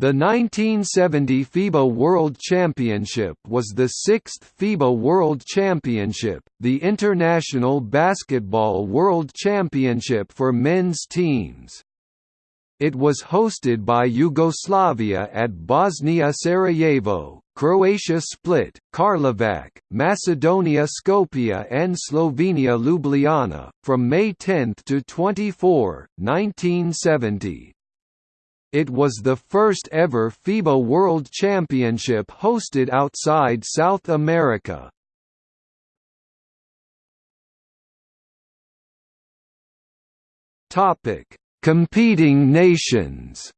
The 1970 FIBA World Championship was the sixth FIBA World Championship, the International Basketball World Championship for men's teams. It was hosted by Yugoslavia at Bosnia Sarajevo, Croatia Split, Karlovac, Macedonia Skopje and Slovenia Ljubljana, from May 10 to 24, 1970. It was the first ever FIBA World Championship hosted outside South America. Topic: Competing nations.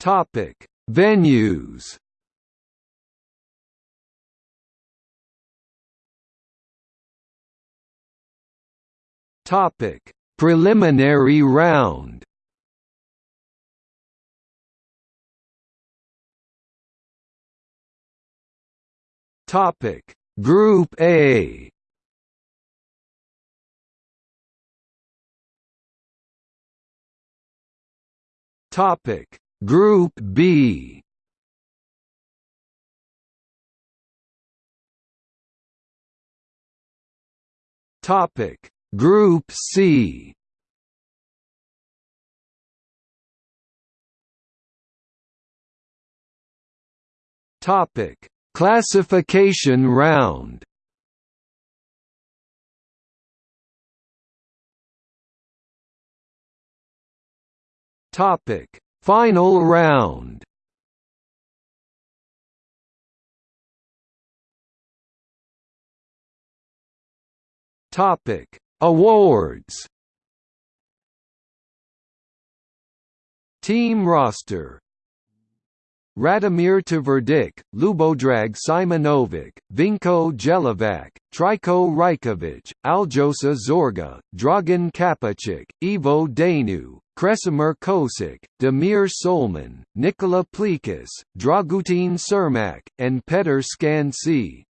Topic: Venues. Topic: Preliminary round. Topic: Group A. Topic: Group B. Topic: Group C Topic: Classification round. Topic: Final round. Topic: Awards Team roster Radomir Tvrdic, Ljubodrag Simonovic, Vinko Jelovac, Trajko Rajkovic, Aljosa Zorga, Dragan Kapičić, Ivo Daneu, Kresimir Cosic, Damir Solman, Nikola Plecas, Dragutin Cermak, and Petar Skansi.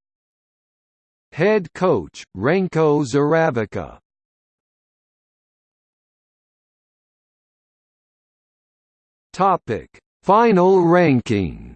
Head coach, Ranko Zeravica Final ranking.